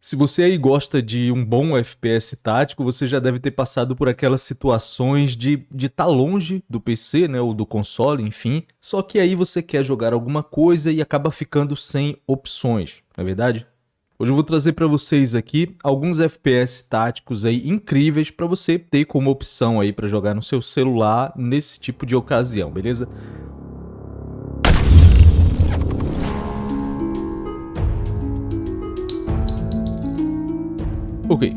Se você aí gosta de um bom FPS tático, você já deve ter passado por aquelas situações de estar de tá longe do PC, né, ou do console, enfim, só que aí você quer jogar alguma coisa e acaba ficando sem opções, não é verdade? Hoje eu vou trazer para vocês aqui alguns FPS táticos aí incríveis para você ter como opção aí para jogar no seu celular nesse tipo de ocasião, beleza? Ok,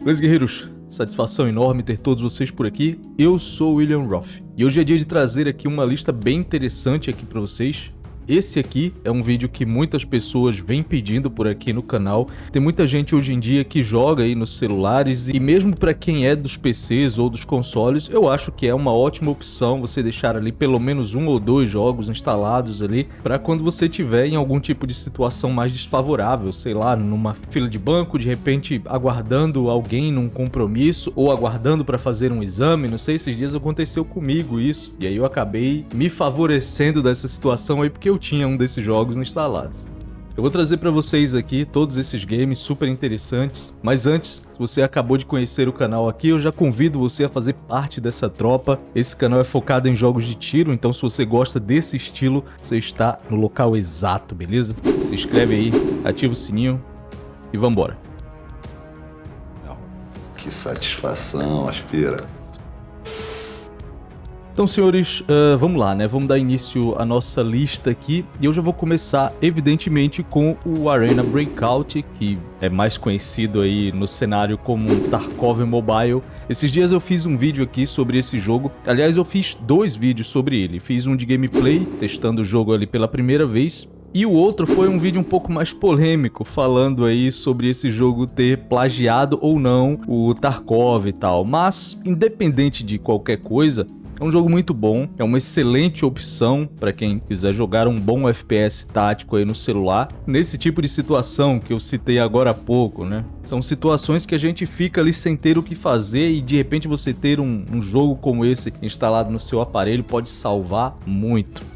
beleza guerreiros? Satisfação enorme ter todos vocês por aqui. Eu sou William Roth e hoje é dia de trazer aqui uma lista bem interessante aqui para vocês esse aqui é um vídeo que muitas pessoas vêm pedindo por aqui no canal. Tem muita gente hoje em dia que joga aí nos celulares e mesmo para quem é dos PCs ou dos consoles, eu acho que é uma ótima opção você deixar ali pelo menos um ou dois jogos instalados ali para quando você tiver em algum tipo de situação mais desfavorável, sei lá, numa fila de banco, de repente aguardando alguém num compromisso ou aguardando para fazer um exame, não sei, esses dias aconteceu comigo isso. E aí eu acabei me favorecendo dessa situação aí porque eu tinha um desses jogos instalados. Eu vou trazer para vocês aqui todos esses games super interessantes, mas antes, se você acabou de conhecer o canal aqui, eu já convido você a fazer parte dessa tropa. Esse canal é focado em jogos de tiro, então se você gosta desse estilo, você está no local exato, beleza? Se inscreve aí, ativa o sininho e vambora. Que satisfação, aspira. Então, senhores, uh, vamos lá, né? Vamos dar início à nossa lista aqui. E eu já vou começar, evidentemente, com o Arena Breakout, que é mais conhecido aí no cenário como Tarkov Mobile. Esses dias eu fiz um vídeo aqui sobre esse jogo. Aliás, eu fiz dois vídeos sobre ele. Fiz um de gameplay, testando o jogo ali pela primeira vez. E o outro foi um vídeo um pouco mais polêmico, falando aí sobre esse jogo ter plagiado ou não o Tarkov e tal. Mas, independente de qualquer coisa, é um jogo muito bom, é uma excelente opção para quem quiser jogar um bom FPS tático aí no celular. Nesse tipo de situação que eu citei agora há pouco, né? São situações que a gente fica ali sem ter o que fazer e de repente você ter um, um jogo como esse instalado no seu aparelho pode salvar muito.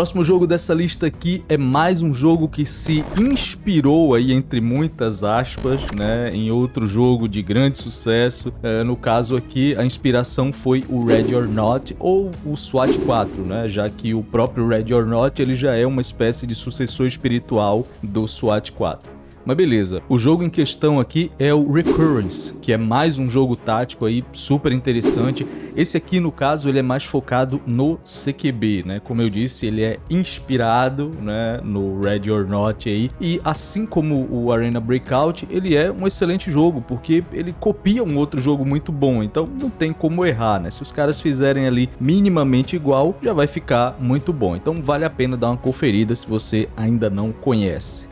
Próximo jogo dessa lista aqui é mais um jogo que se inspirou aí, entre muitas aspas, né, em outro jogo de grande sucesso. É, no caso aqui, a inspiração foi o Ready or Not ou o SWAT 4, né, já que o próprio Ready or Not ele já é uma espécie de sucessor espiritual do SWAT 4. Mas beleza, o jogo em questão aqui é o Recurrence, que é mais um jogo tático aí super interessante. Esse aqui, no caso, ele é mais focado no CQB, né? Como eu disse, ele é inspirado né, no Ready or Not aí. E assim como o Arena Breakout, ele é um excelente jogo, porque ele copia um outro jogo muito bom, então não tem como errar, né? Se os caras fizerem ali minimamente igual, já vai ficar muito bom. Então vale a pena dar uma conferida se você ainda não conhece.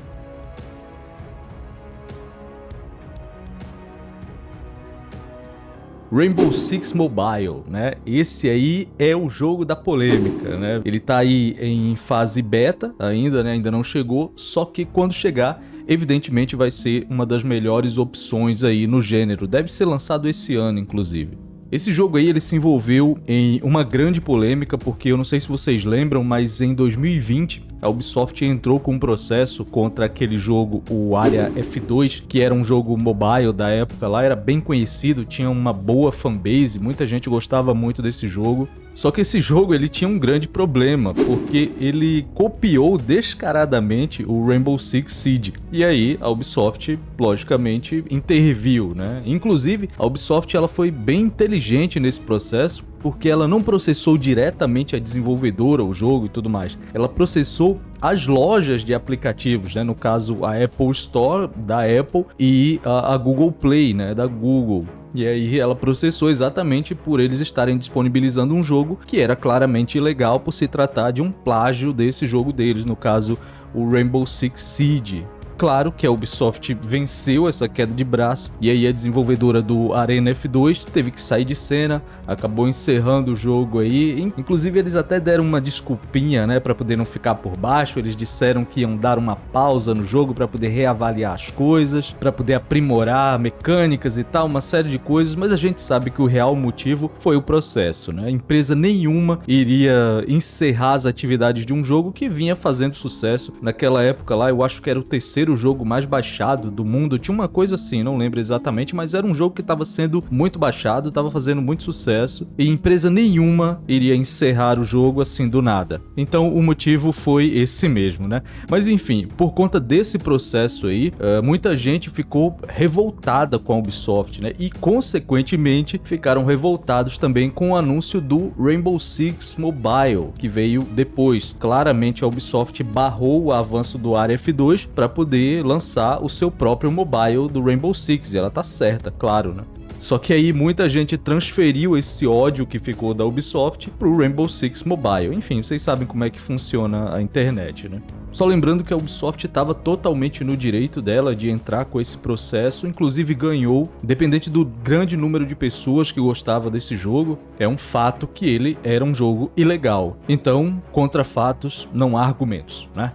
Rainbow Six Mobile, né? Esse aí é o jogo da polêmica, né? Ele tá aí em fase beta ainda, né? Ainda não chegou, só que quando chegar, evidentemente vai ser uma das melhores opções aí no gênero. Deve ser lançado esse ano, inclusive. Esse jogo aí ele se envolveu em uma grande polêmica porque eu não sei se vocês lembram, mas em 2020 a Ubisoft entrou com um processo contra aquele jogo, o Area F2, que era um jogo mobile da época lá, era bem conhecido, tinha uma boa fanbase, muita gente gostava muito desse jogo. Só que esse jogo ele tinha um grande problema, porque ele copiou descaradamente o Rainbow Six Siege. E aí a Ubisoft, logicamente, interviu, né? Inclusive, a Ubisoft ela foi bem inteligente nesse processo, porque ela não processou diretamente a desenvolvedora, o jogo e tudo mais. Ela processou as lojas de aplicativos, né? no caso a Apple Store da Apple e a, a Google Play, né? da Google. E aí ela processou exatamente por eles estarem disponibilizando um jogo que era claramente ilegal por se tratar de um plágio desse jogo deles, no caso o Rainbow Six Siege. Claro que a Ubisoft venceu essa queda de braço e aí a desenvolvedora do Arena F2 teve que sair de cena, acabou encerrando o jogo aí. Inclusive eles até deram uma desculpinha, né, para poder não ficar por baixo. Eles disseram que iam dar uma pausa no jogo para poder reavaliar as coisas, para poder aprimorar mecânicas e tal, uma série de coisas, mas a gente sabe que o real motivo foi o processo, né? Empresa nenhuma iria encerrar as atividades de um jogo que vinha fazendo sucesso naquela época lá. Eu acho que era o terceiro jogo mais baixado do mundo. Tinha uma coisa assim, não lembro exatamente, mas era um jogo que estava sendo muito baixado, estava fazendo muito sucesso e empresa nenhuma iria encerrar o jogo assim do nada. Então o motivo foi esse mesmo, né? Mas enfim, por conta desse processo aí, uh, muita gente ficou revoltada com a Ubisoft, né? E consequentemente ficaram revoltados também com o anúncio do Rainbow Six Mobile, que veio depois. Claramente a Ubisoft barrou o avanço do Area F2 para poder lançar o seu próprio mobile do Rainbow Six, e ela tá certa, claro, né? Só que aí muita gente transferiu esse ódio que ficou da Ubisoft pro Rainbow Six Mobile. Enfim, vocês sabem como é que funciona a internet, né? Só lembrando que a Ubisoft estava totalmente no direito dela de entrar com esse processo, inclusive ganhou, dependente do grande número de pessoas que gostava desse jogo, é um fato que ele era um jogo ilegal. Então, contra fatos, não há argumentos, né?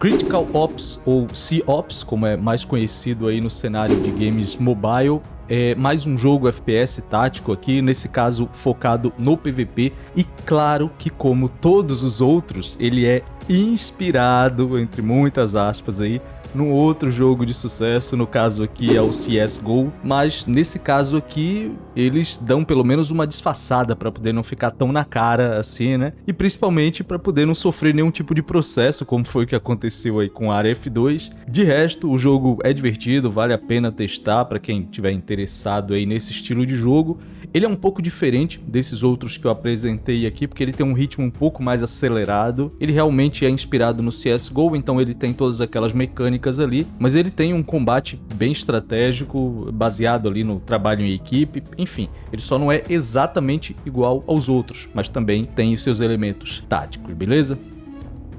Critical Ops ou C-Ops, como é mais conhecido aí no cenário de games mobile, é mais um jogo FPS tático aqui, nesse caso focado no PVP, e claro que como todos os outros, ele é inspirado, entre muitas aspas aí, num outro jogo de sucesso, no caso aqui é o CSGO, mas nesse caso aqui eles dão pelo menos uma disfarçada para poder não ficar tão na cara assim, né? E principalmente para poder não sofrer nenhum tipo de processo, como foi o que aconteceu aí com a F2. De resto, o jogo é divertido, vale a pena testar para quem tiver interessado aí nesse estilo de jogo. Ele é um pouco diferente desses outros que eu apresentei aqui, porque ele tem um ritmo um pouco mais acelerado. Ele realmente é inspirado no CSGO, então ele tem todas aquelas mecânicas ali, mas ele tem um combate bem estratégico, baseado ali no trabalho em equipe, enfim, ele só não é exatamente igual aos outros, mas também tem os seus elementos táticos, beleza?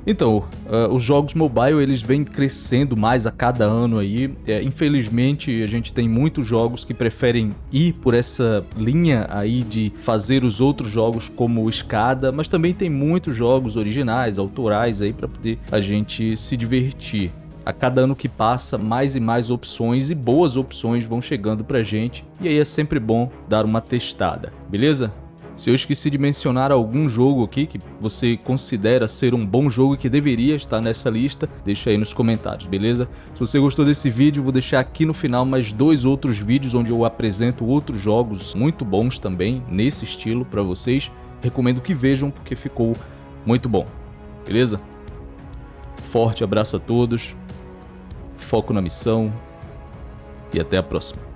Então, uh, os jogos mobile eles vêm crescendo mais a cada ano aí. É, infelizmente, a gente tem muitos jogos que preferem ir por essa linha aí de fazer os outros jogos como escada, mas também tem muitos jogos originais, autorais aí para poder a gente se divertir. A cada ano que passa, mais e mais opções e boas opções vão chegando pra gente, e aí é sempre bom dar uma testada, beleza? Se eu esqueci de mencionar algum jogo aqui que você considera ser um bom jogo que deveria estar nessa lista, deixa aí nos comentários, beleza? Se você gostou desse vídeo, vou deixar aqui no final mais dois outros vídeos onde eu apresento outros jogos muito bons também, nesse estilo para vocês. Recomendo que vejam porque ficou muito bom, beleza? Forte abraço a todos, foco na missão e até a próxima.